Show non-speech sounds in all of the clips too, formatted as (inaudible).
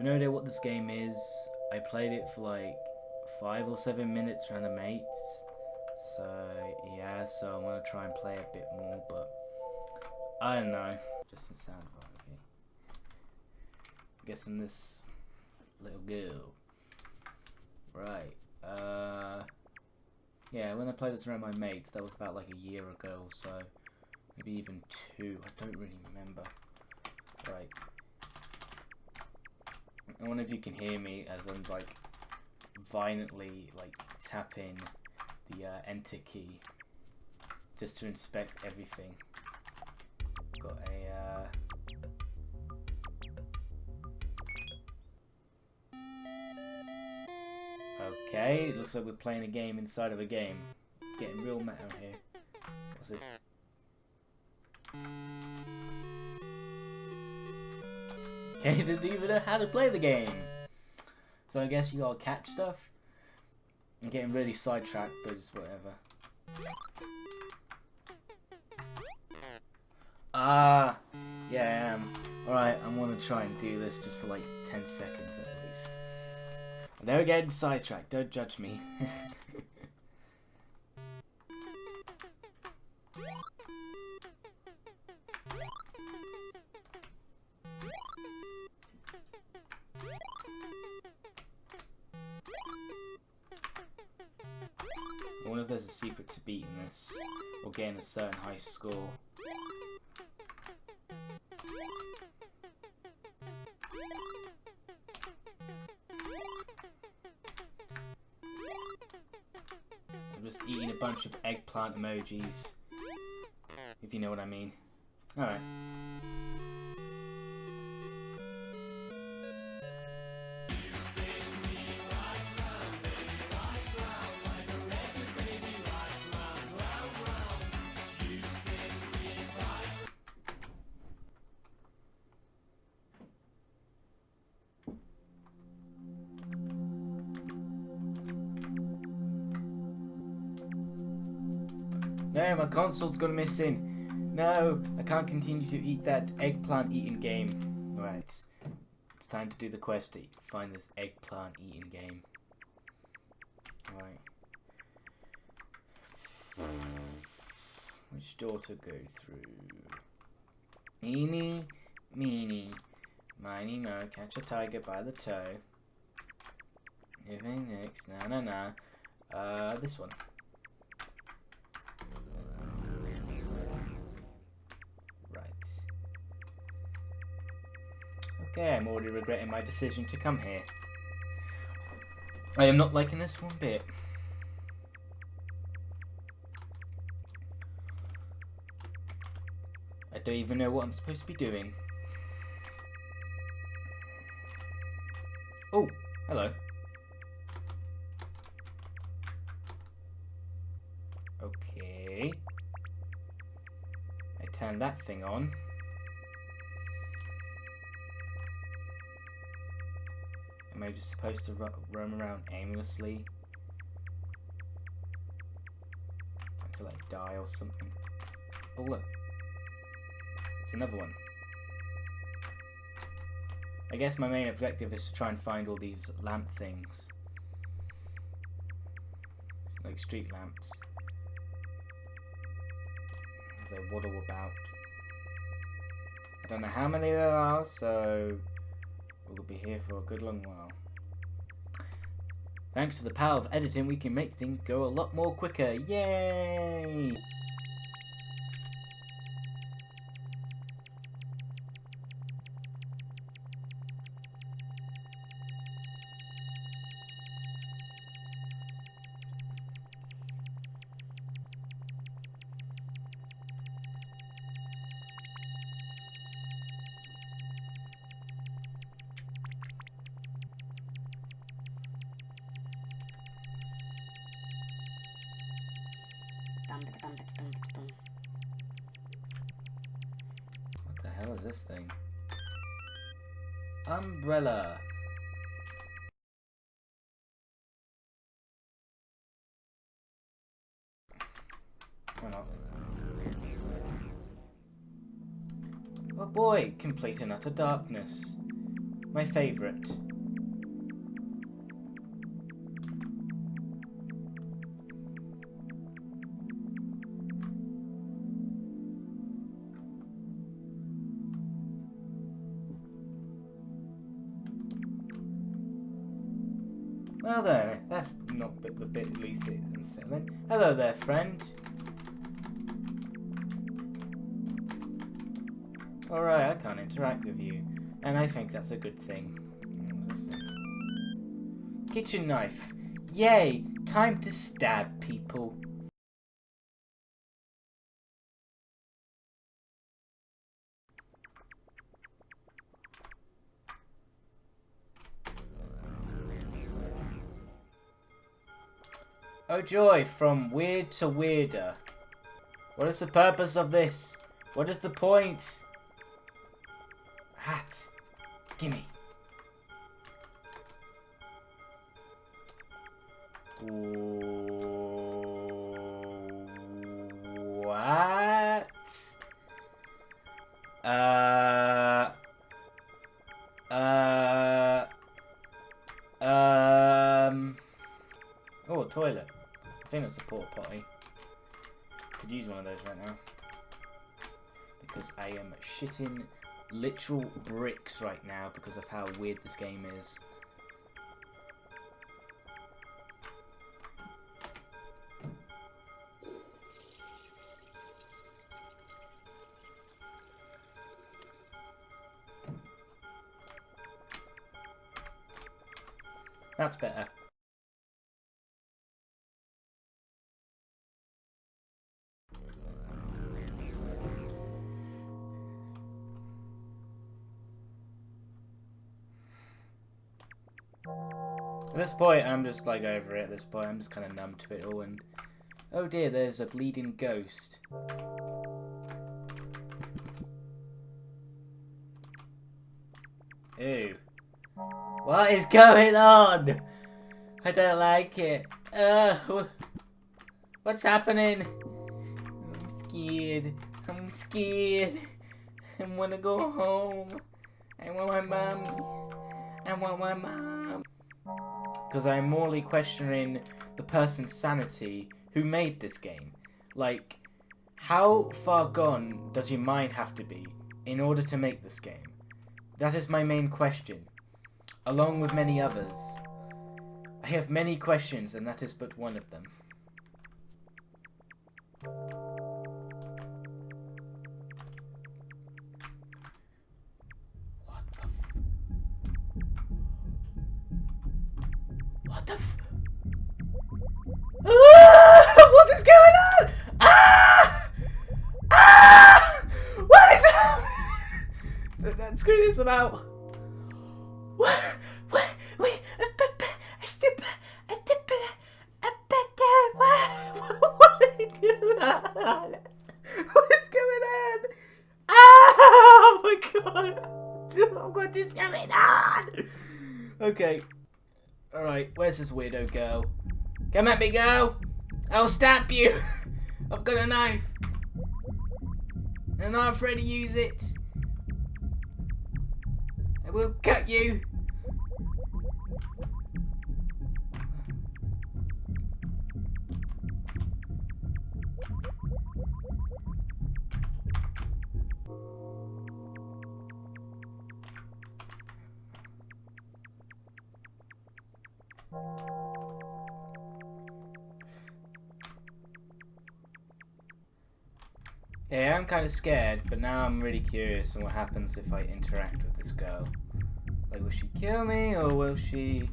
have no idea what this game is. I played it for like five or seven minutes around the mates. So yeah, so I'm gonna try and play a bit more, but I don't know. Just in sound okay. I'm guessing this little girl. Right. Uh yeah, when I played this around my mates, that was about like a year ago or so. Maybe even two. I don't really remember. Right. I wonder if you can hear me as I'm like violently like tapping the uh, enter key just to inspect everything. Got a uh, Okay, looks like we're playing a game inside of a game. Getting real meta here. What's this? (laughs) Okay, didn't even know how to play the game. So I guess you gotta catch stuff. I'm getting really sidetracked, but it's whatever. Ah, yeah, I am. Alright, I'm gonna try and do this just for like 10 seconds at least. I'm never sidetracked, don't judge me. (laughs) secret to beating this, or getting a certain high score. I'm just eating a bunch of eggplant emojis, if you know what I mean. Alright. No, my console's gone missing. No, I can't continue to eat that eggplant eating game. Right, it's time to do the quest to find this eggplant eating game. Right. Which door to go through? Eeny, meeny, miny, mo, catch a tiger by the toe. Moving next, na na na. Uh, this one. Okay, I'm already regretting my decision to come here. I am not liking this one bit. I don't even know what I'm supposed to be doing. Oh, hello. Okay. I turn that thing on. Am I just supposed to roam around aimlessly? Until I die or something? Oh look. It's another one. I guess my main objective is to try and find all these lamp things. Like street lamps. As they waddle about. I don't know how many there are, so We'll be here for a good long while. Thanks to the power of editing, we can make things go a lot more quicker. Yay! What the hell is this thing? Umbrella. Why not? Oh boy, complete and utter darkness. my favourite. Well then, that's not bit the bit least unsettling. Hello there, friend. Alright, I can't interact with you. And I think that's a good thing. Kitchen knife. Yay! Time to stab people. Oh joy, from weird to weirder. What is the purpose of this? What is the point? Hat. Gimme. What? Uh. Uh. Um. Oh, toilet. Think that's a porta potty. Could use one of those right now. Because I am shitting literal bricks right now because of how weird this game is. At this point, I'm just like over it. At this point, I'm just kind of numb to it all. And oh dear, there's a bleeding ghost. Ew. What is going on? I don't like it. Uh, what's happening? I'm scared. I'm scared. I wanna go home. I want my mommy. I want my mom. Because I'm morally questioning the person's sanity who made this game. Like, how far gone does your mind have to be in order to make this game? That is my main question along with many others. I have many questions, and that is but one of them. What the ah! (laughs) What is going on? Ah! Ah! What is (laughs) that? Screw this about. What's (laughs) going on? Oh my god! What is going on? Okay. Alright, where's this weirdo girl? Come at me, girl! I'll stab you! (laughs) I've got a knife! And I'm not afraid to use it! I will cut you! Yeah, I'm kind of scared, but now I'm really curious on what happens if I interact with this girl. Like, will she kill me, or will she...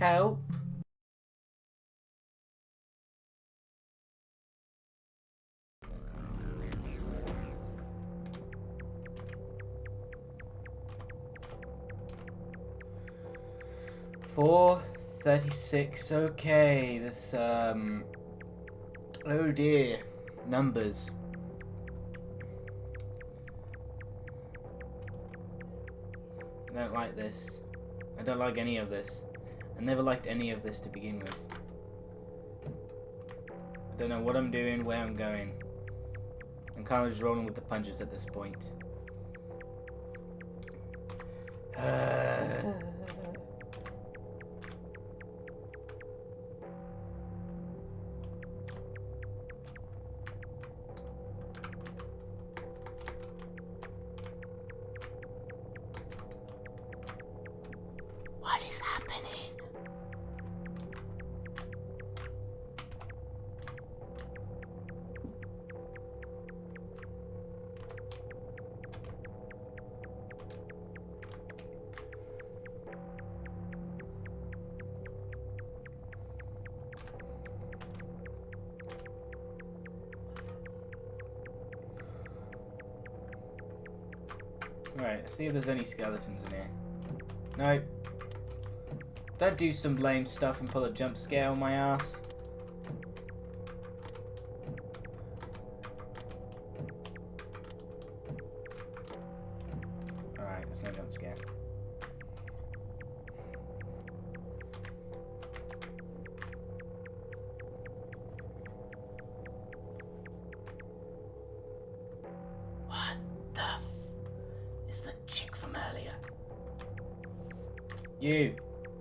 Help. 436. Okay, this, um... Oh dear. Numbers. I don't like this. I don't like any of this. I never liked any of this to begin with. I don't know what I'm doing, where I'm going. I'm kind of just rolling with the punches at this point. Uh... happening? Right, see if there's any skeletons in here. Nope. Don't do some lame stuff and pull a jump scare on my ass. Alright, there's no jump scare. What the f is the chick from earlier? You,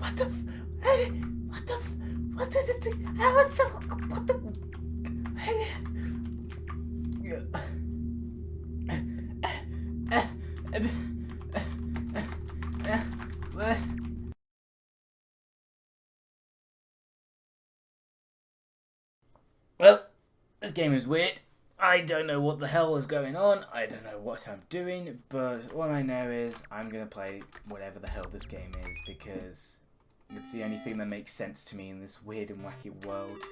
what the what the I was so what the Well, this game is weird. I don't know what the hell is going on. I don't know what I'm doing, but all I know is I'm gonna play whatever the hell this game is because it's the only thing that makes sense to me in this weird and wacky world.